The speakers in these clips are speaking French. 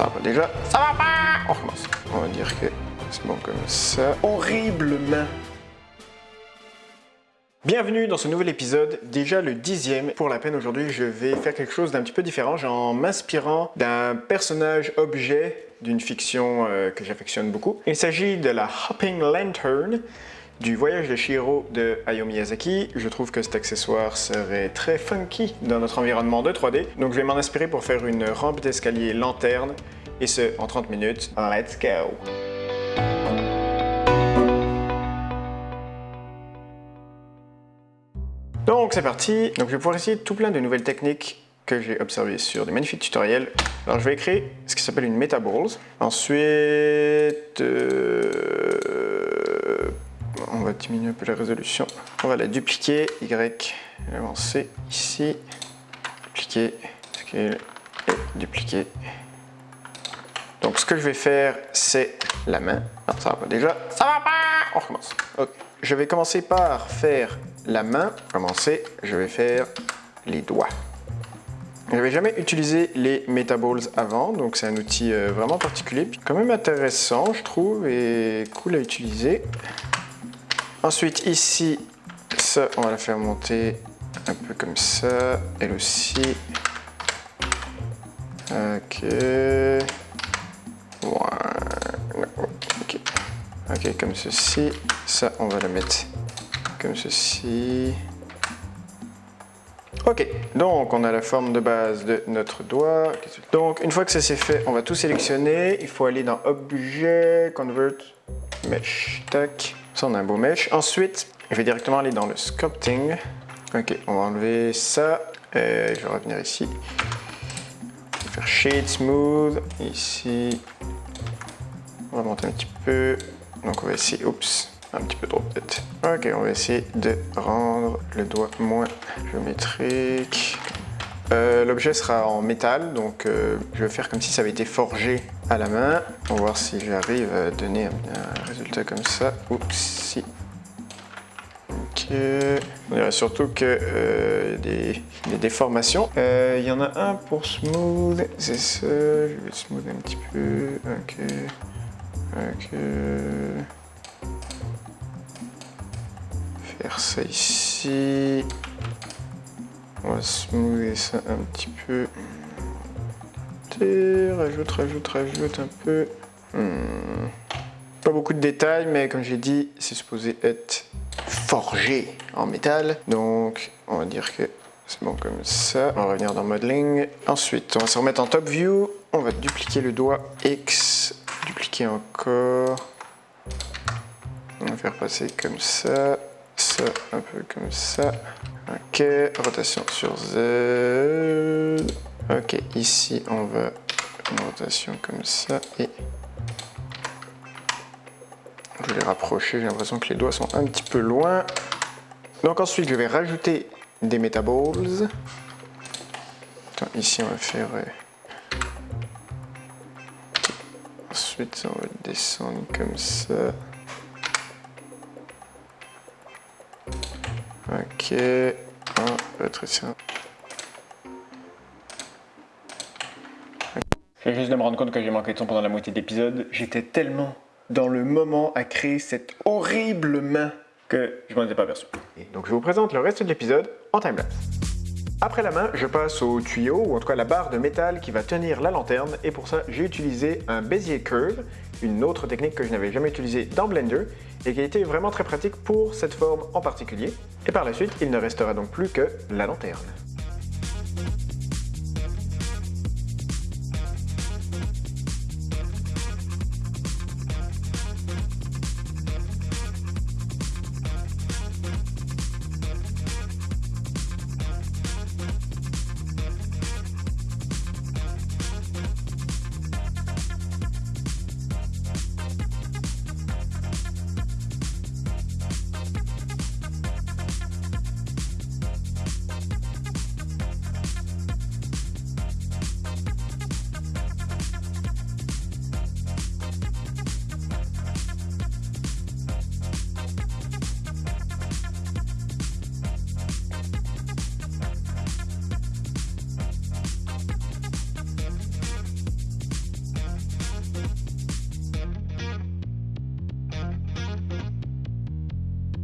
ça va pas déjà. Ça va pas On recommence. On va dire que c'est bon comme ça. Horriblement. Bienvenue dans ce nouvel épisode, déjà le dixième. Pour la peine aujourd'hui, je vais faire quelque chose d'un petit peu différent, en m'inspirant d'un personnage objet d'une fiction euh, que j'affectionne beaucoup. Il s'agit de la Hopping Lantern, du voyage de Shiro de Hayao Miyazaki. Je trouve que cet accessoire serait très funky dans notre environnement de 3D. Donc je vais m'en inspirer pour faire une rampe d'escalier lanterne, et ce en 30 minutes. Let's go! Donc c'est parti. Donc je vais pouvoir essayer tout plein de nouvelles techniques que j'ai observées sur des magnifiques tutoriels. Alors je vais créer ce qui s'appelle une Metaballs. Ensuite, euh, diminuer un peu la résolution. On va la dupliquer, Y, avancer ici, dupliquer, scale et dupliquer. Donc ce que je vais faire, c'est la main. Non, ça va pas déjà. Ça va pas On recommence. Je vais commencer par faire la main. Commencer, je vais faire les doigts. Je n'avais jamais utilisé les Metaballs avant, donc c'est un outil euh, vraiment particulier, quand même intéressant je trouve, et cool à utiliser. Ensuite, ici, ça, on va la faire monter un peu comme ça. Elle aussi. Ok. Ok. Ok, comme ceci. Ça, on va la mettre comme ceci. Ok, donc on a la forme de base de notre doigt. Donc une fois que ça c'est fait, on va tout sélectionner. Il faut aller dans Objet, Convert, Mesh, tac. Ça, on a un beau mesh. Ensuite, je vais directement aller dans le sculpting. Ok, on va enlever ça. Et je vais revenir ici. Je vais faire Shade Smooth. Ici. On va monter un petit peu. Donc on va essayer, oups, un petit peu trop peut-être. Ok, on va essayer de rendre le doigt moins géométrique. Euh, l'objet sera en métal, donc euh, je vais faire comme si ça avait été forgé à la main. On va voir si j'arrive à donner un, résultat comme ça. Oups, si. Ok. On dirait surtout qu'il euh, y a des, déformations. Il y en a un pour smooth, c'est ça. Je vais smooth un petit peu. Ok. Ok. Faire ça ici. On va smoother ça un petit peu. Rajoute, rajoute, rajoute un peu. Hmm. Pas beaucoup de détails, mais comme j'ai dit, c'est supposé être forgé en métal. Donc, on va dire que c'est bon comme ça. On va revenir dans Modeling. Ensuite, on va se remettre en Top View. On va dupliquer le doigt X. Dupliquer encore. On va faire passer comme ça. Ça, un peu comme ça. Ok, rotation sur Z. Ok, ici on va une rotation comme ça et je vais les rapprocher. J'ai l'impression que les doigts sont un petit peu loin. Donc ensuite je vais rajouter des metaballs. ici on va faire... Euh, ensuite on va descendre comme ça. Ok, on va ça. Je juste de me rendre compte que j'ai manqué de son pendant la moitié de l'épisode. J'étais tellement dans le moment à créer cette horrible main que je m'en étais pas aperçu. donc je vous présente le reste de l'épisode en timelapse. Après la main, je passe au tuyau, ou en tout cas la barre de métal qui va tenir la lanterne, et pour ça, j'ai utilisé un Bezier Curve, une autre technique que je n'avais jamais utilisée dans Blender, et qui a été vraiment très pratique pour cette forme en particulier. Et par la suite, il ne restera donc plus que la lanterne.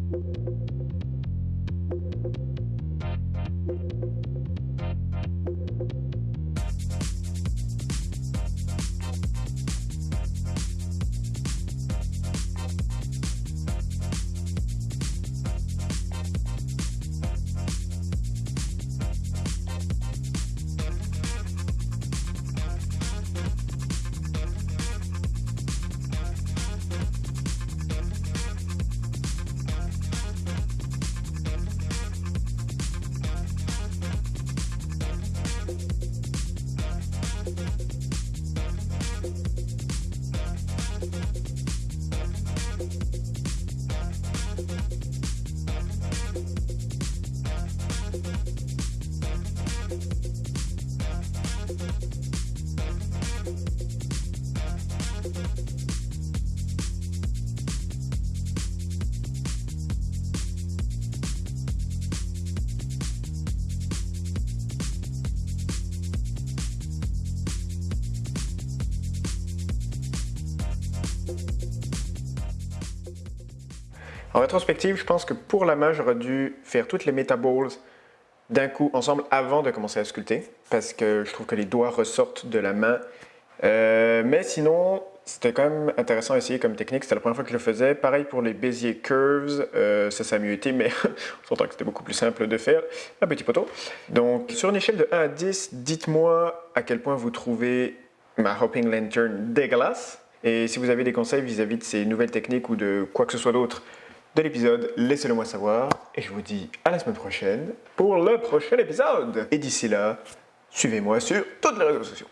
Thank you. En rétrospective, je pense que pour la main, j'aurais dû faire toutes les metaballs d'un coup ensemble avant de commencer à sculpter, parce que je trouve que les doigts ressortent de la main. Euh, mais sinon, c'était quand même intéressant à essayer comme technique, c'était la première fois que je le faisais. Pareil pour les Bézier Curves, euh, ça, ça a mieux été, mais on s'entend que c'était beaucoup plus simple de faire un petit poteau. Donc, sur une échelle de 1 à 10, dites-moi à quel point vous trouvez ma Hopping Lantern dégueulasse. Et si vous avez des conseils vis-à-vis -vis de ces nouvelles techniques ou de quoi que ce soit d'autre de l'épisode, laissez-le moi savoir. Et je vous dis à la semaine prochaine pour le prochain épisode. Et d'ici là, suivez-moi sur toutes les réseaux sociaux.